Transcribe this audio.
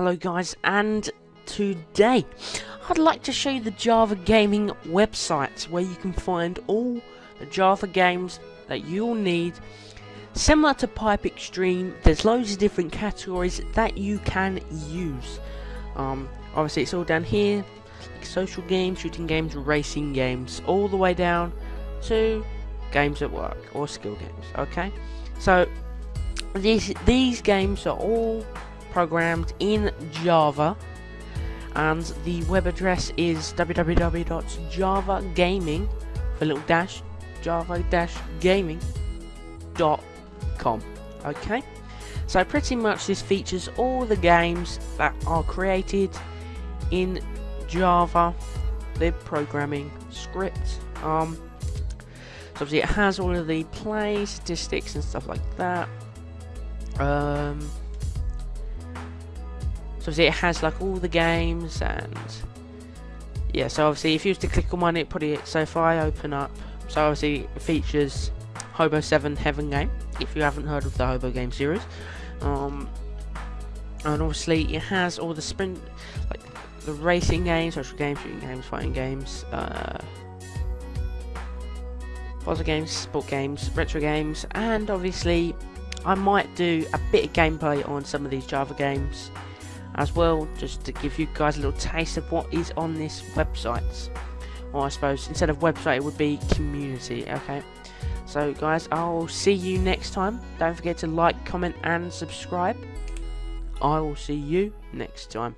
Hello guys and today I'd like to show you the Java Gaming website where you can find all the Java games that you'll need. Similar to Pipe Extreme there's loads of different categories that you can use. Um, obviously it's all down here like social games, shooting games, racing games all the way down to games at work or skill games okay? So these these games are all programmed in Java. And the web address is www.javagaming for little dash java dash gaming.com okay. So pretty much this features all the games that are created in Java. Lib programming script um so obviously it has all of the play statistics and stuff like that. Um obviously it has like all the games and yeah, so obviously if you was to click on one it it so if I open up so obviously it features Hobo 7 Heaven game if you haven't heard of the Hobo game series. Um and obviously it has all the sprint like the racing games, social games, shooting games, fighting games, uh puzzle games, sport games, retro games, and obviously I might do a bit of gameplay on some of these Java games as well just to give you guys a little taste of what is on this website. Or I suppose instead of website it would be community okay? So guys I'll see you next time. Don't forget to like comment and subscribe. I will see you next time